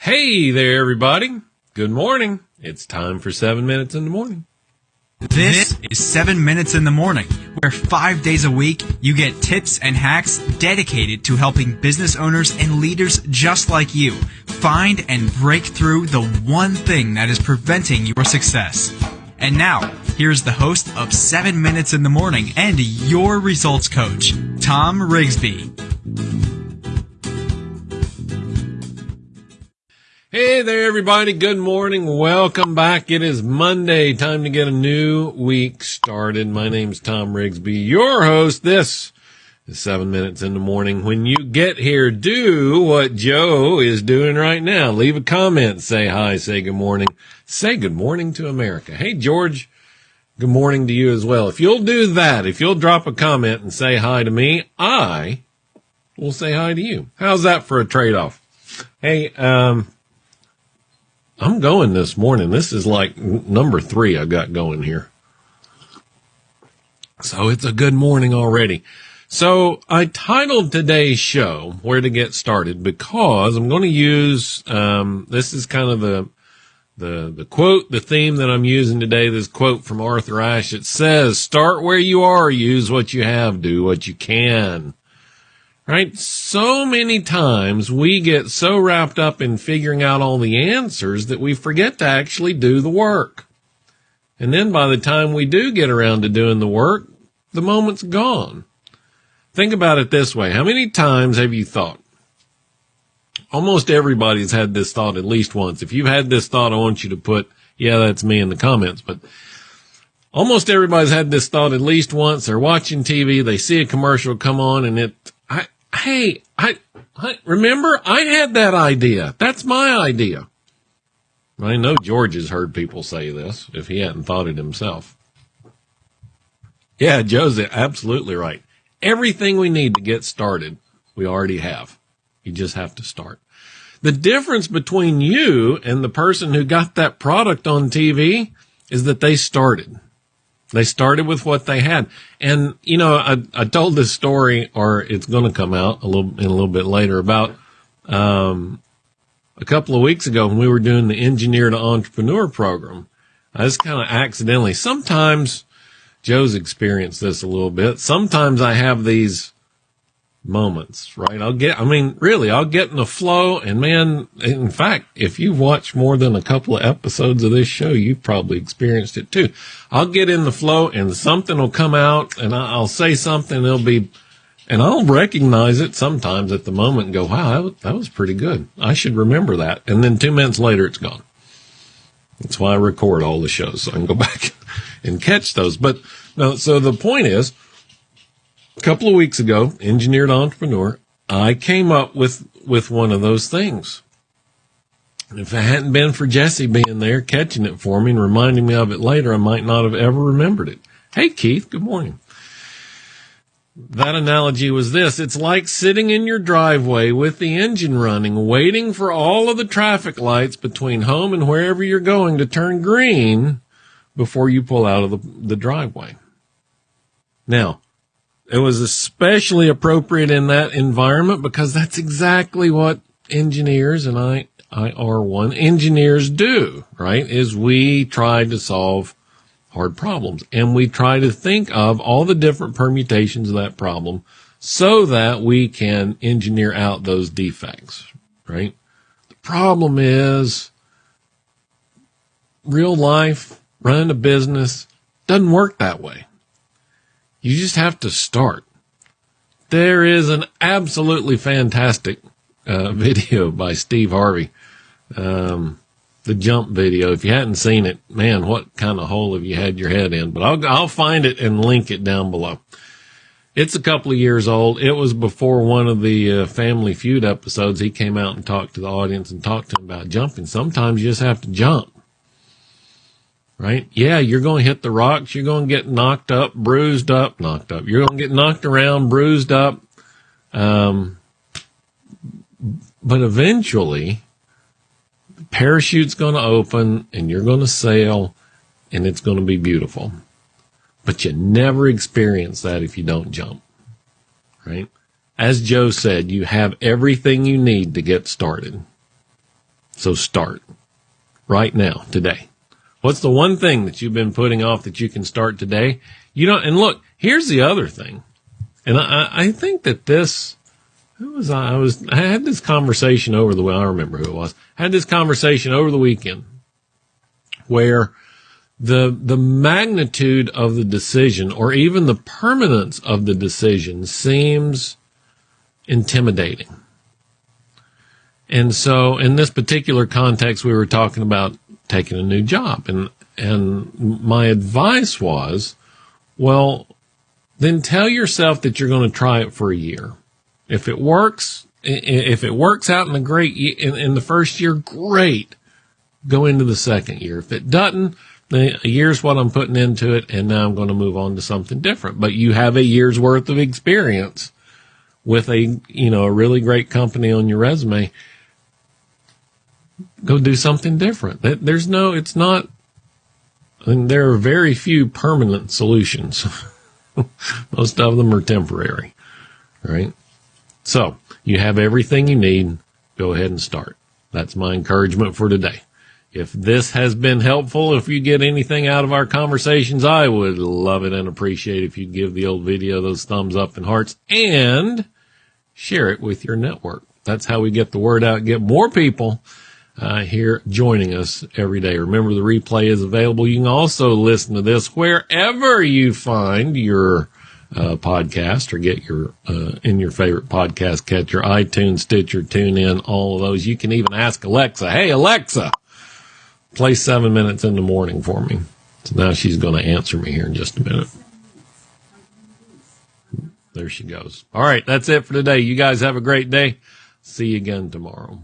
Hey there, everybody. Good morning. It's time for seven minutes in the morning. This is 7 Minutes in the Morning, where five days a week you get tips and hacks dedicated to helping business owners and leaders just like you find and break through the one thing that is preventing your success. And now, here's the host of 7 Minutes in the Morning and your results coach, Tom Rigsby. Hey there, everybody. Good morning. Welcome back. It is Monday. Time to get a new week started. My name's Tom Rigsby, your host. This is seven minutes in the morning. When you get here, do what Joe is doing right now. Leave a comment. Say hi. Say good morning. Say good morning to America. Hey, George. Good morning to you as well. If you'll do that, if you'll drop a comment and say hi to me, I will say hi to you. How's that for a trade off? Hey, um, I'm going this morning. This is like number three I've got going here. So it's a good morning already. So I titled today's show "Where to Get Started" because I'm going to use um, this is kind of the the the quote, the theme that I'm using today. This quote from Arthur Ashe. It says, "Start where you are. Use what you have. Do what you can." Right? So many times we get so wrapped up in figuring out all the answers that we forget to actually do the work. And then by the time we do get around to doing the work, the moment's gone. Think about it this way. How many times have you thought? Almost everybody's had this thought at least once. If you've had this thought, I want you to put, yeah, that's me in the comments, but almost everybody's had this thought at least once. They're watching TV, they see a commercial come on and it, hey, I, I remember I had that idea. That's my idea. I know George has heard people say this if he hadn't thought it himself. Yeah, Joe's absolutely right. Everything we need to get started, we already have. You just have to start. The difference between you and the person who got that product on TV is that they started. They started with what they had. And, you know, I, I told this story, or it's going to come out a little, in a little bit later about, um, a couple of weeks ago when we were doing the engineer to entrepreneur program. I just kind of accidentally, sometimes Joe's experienced this a little bit. Sometimes I have these moments, right? I'll get, I mean, really, I'll get in the flow and man, in fact, if you've watched more than a couple of episodes of this show, you've probably experienced it too. I'll get in the flow and something will come out and I'll say something, it'll be, and I'll recognize it sometimes at the moment and go, wow, that was pretty good. I should remember that. And then two minutes later, it's gone. That's why I record all the shows so I can go back and catch those. But no, so the point is, a couple of weeks ago, engineered entrepreneur, I came up with, with one of those things. If it hadn't been for Jesse being there, catching it for me and reminding me of it later, I might not have ever remembered it. Hey, Keith, good morning. That analogy was this. It's like sitting in your driveway with the engine running, waiting for all of the traffic lights between home and wherever you're going to turn green before you pull out of the, the driveway. Now, it was especially appropriate in that environment because that's exactly what engineers and I, I are one engineers do, right? Is we try to solve hard problems and we try to think of all the different permutations of that problem so that we can engineer out those defects, right? The problem is real life, running a business doesn't work that way. You just have to start. There is an absolutely fantastic uh, video by Steve Harvey, um, the jump video. If you hadn't seen it, man, what kind of hole have you had your head in? But I'll I'll find it and link it down below. It's a couple of years old. It was before one of the uh, Family Feud episodes. He came out and talked to the audience and talked to them about jumping. Sometimes you just have to jump right? Yeah, you're going to hit the rocks. You're going to get knocked up, bruised up, knocked up. You're going to get knocked around, bruised up. Um, but eventually, the parachute's going to open and you're going to sail and it's going to be beautiful. But you never experience that if you don't jump, right? As Joe said, you have everything you need to get started. So start right now, today. What's the one thing that you've been putting off that you can start today? You know, and look, here's the other thing. And I, I think that this, who was I? I was, I had this conversation over the, I remember who it was. I had this conversation over the weekend where the, the magnitude of the decision or even the permanence of the decision seems intimidating. And so in this particular context, we were talking about taking a new job and, and my advice was, well, then tell yourself that you're going to try it for a year. If it works, if it works out in the great, in, in the first year, great. Go into the second year. If it doesn't, a year's what I'm putting into it, and now I'm going to move on to something different. But you have a year's worth of experience with a, you know, a really great company on your resume. Go do something different. There's no, it's not, mean, there are very few permanent solutions. Most of them are temporary, right? So you have everything you need. Go ahead and start. That's my encouragement for today. If this has been helpful, if you get anything out of our conversations, I would love it and appreciate if you'd give the old video those thumbs up and hearts and share it with your network. That's how we get the word out, get more people uh, here joining us every day. Remember, the replay is available. You can also listen to this wherever you find your uh, podcast or get your uh, in your favorite podcast catcher, iTunes, Stitcher, TuneIn, all of those. You can even ask Alexa, "Hey Alexa, play seven minutes in the morning for me." So now she's going to answer me here in just a minute. There she goes. All right, that's it for today. You guys have a great day. See you again tomorrow.